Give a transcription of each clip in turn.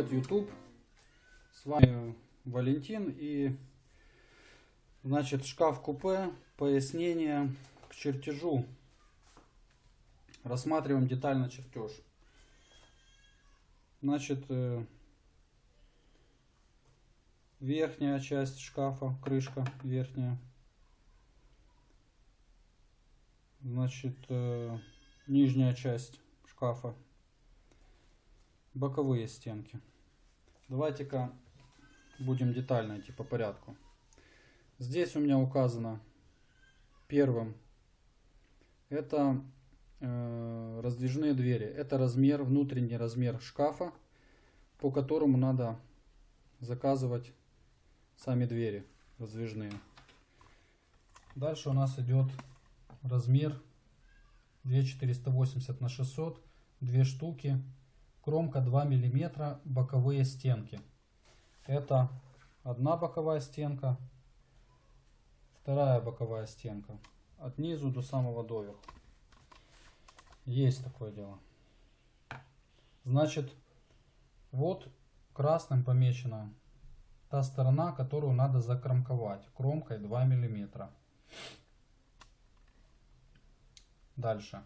Привет, YouTube! С вами Валентин и значит шкаф-купе, пояснение к чертежу. Рассматриваем детально чертеж. Значит, э, верхняя часть шкафа, крышка верхняя. Значит, э, нижняя часть шкафа боковые стенки. Давайте-ка будем детально идти по порядку. Здесь у меня указано первым это э, раздвижные двери. Это размер, внутренний размер шкафа, по которому надо заказывать сами двери раздвижные. Дальше у нас идет размер 2480 на 600, две штуки кромка 2 мм, боковые стенки. Это одна боковая стенка, вторая боковая стенка. От низу до самого доверху. Есть такое дело. Значит, вот красным помечена та сторона, которую надо закромковать кромкой 2 мм. Дальше.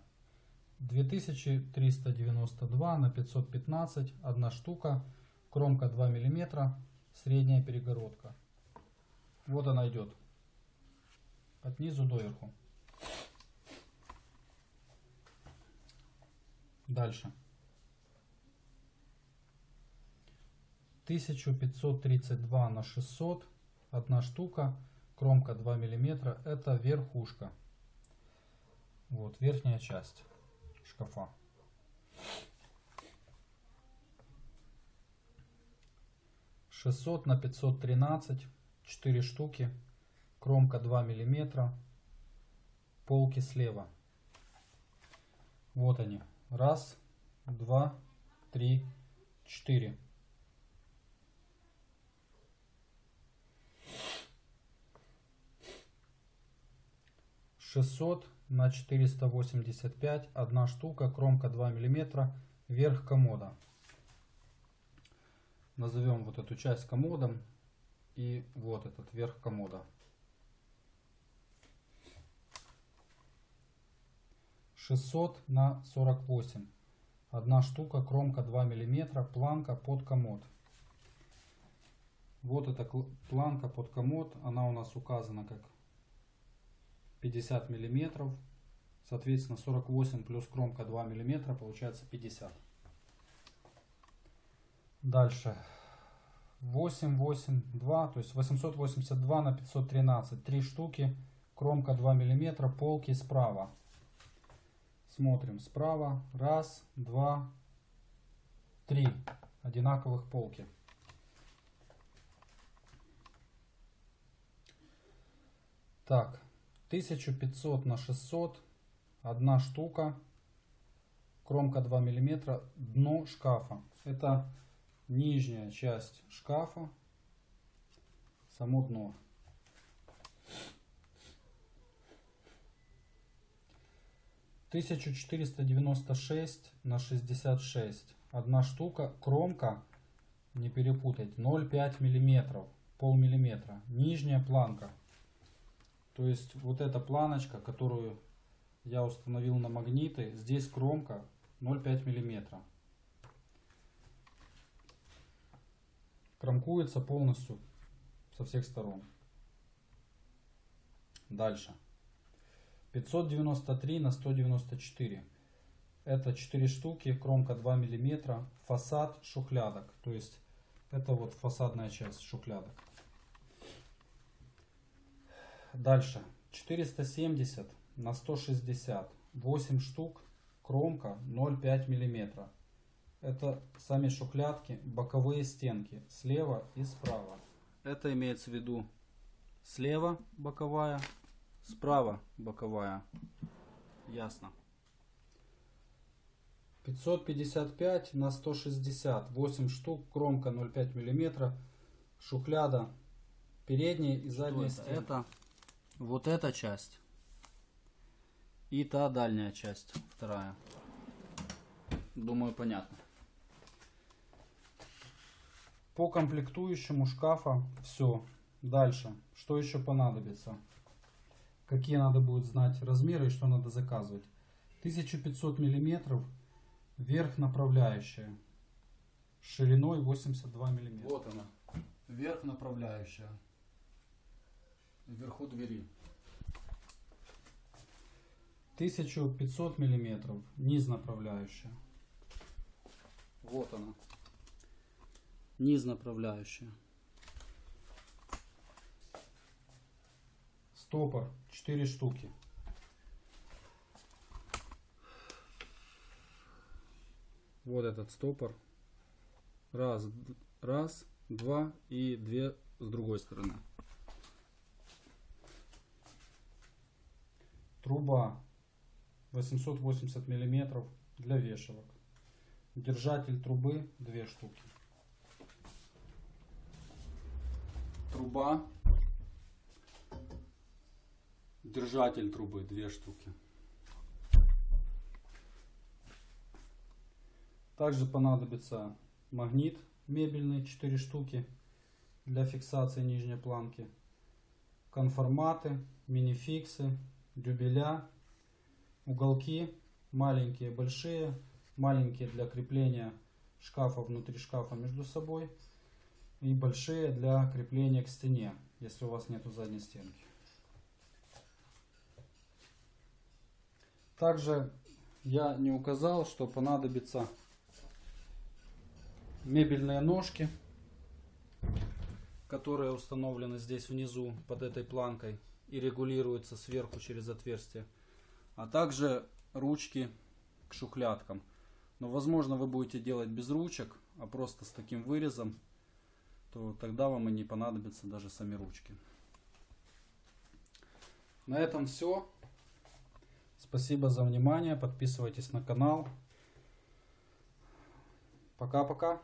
2392 на 515, одна штука, кромка 2 мм, средняя перегородка. Вот она идет. От низу до верху. Дальше. 1532 на 600, одна штука, кромка 2 мм, это верхушка. Вот, верхняя часть шкафа. Шестьсот на пятьсот тринадцать, четыре штуки, кромка 2 миллиметра, полки слева. Вот они. Раз, два, три, четыре. Шестьсот на 485, одна штука, кромка 2 мм, верх комода. Назовем вот эту часть комодом и вот этот верх комода. Шестьсот на сорок восемь. Одна штука, кромка 2 мм, планка под комод. Вот эта планка под комод, она у нас указана как 50 миллиметров. Соответственно, 48 плюс кромка 2 миллиметра получается 50. Дальше. 8, 8, 2, то есть 882 на 513. 3 штуки, кромка 2 миллиметра, полки справа. Смотрим справа. Раз, два, три. Одинаковых полки. Так, 1500 на 600, одна штука, кромка 2 мм, дно шкафа. Это нижняя часть шкафа, само дно. Тысячу четыреста девяносто шесть на шестьдесят шесть. Одна штука, кромка, не перепутать, 0,5 миллиметров, пол миллиметра. Нижняя планка то есть вот эта планочка, которую я установил на магниты, здесь кромка 0,5 миллиметра. Кромкуется полностью со всех сторон. Дальше. 593 на 194. Это 4 штуки, кромка 2 миллиметра, фасад шухлядок. То есть это вот фасадная часть шухлядок. Дальше. 470 на 160. 8 штук. Кромка 0,5 мм. Это сами шухлядки, боковые стенки. Слева и справа. Это имеется в виду слева боковая, справа боковая. Ясно. 555 на 160. 8 штук. Кромка 0,5 мм. Шухляда передняя и задняя стенка. Это вот эта часть и та дальняя часть, вторая. Думаю, понятно. По комплектующему шкафа все. Дальше. Что еще понадобится? Какие надо будет знать размеры и что надо заказывать. 1500 миллиметров верх направляющая шириной 82 миллиметра. Вот она, верх направляющая вверху двери. 1500 миллиметров низ направляющая. Вот она. Низ направляющая. Стопор 4 штуки. Вот этот стопор. Раз, раз, два и две с другой стороны. Труба 880 миллиметров для вешалок. Держатель трубы две штуки. Труба. Держатель трубы две штуки. Также понадобится магнит мебельный 4 штуки для фиксации нижней планки. Конформаты, минификсы, дюбеля, уголки маленькие, большие, маленькие для крепления шкафа внутри шкафа между собой и большие для крепления к стене, если у вас нету задней стенки. Также я не указал, что понадобится мебельные ножки, которые установлены здесь внизу под этой планкой и регулируются сверху через отверстие, а также ручки к шухлядкам. Но возможно вы будете делать без ручек, а просто с таким вырезом, то тогда вам и не понадобятся даже сами ручки. На этом все. Спасибо за внимание. Подписывайтесь на канал. Пока-пока.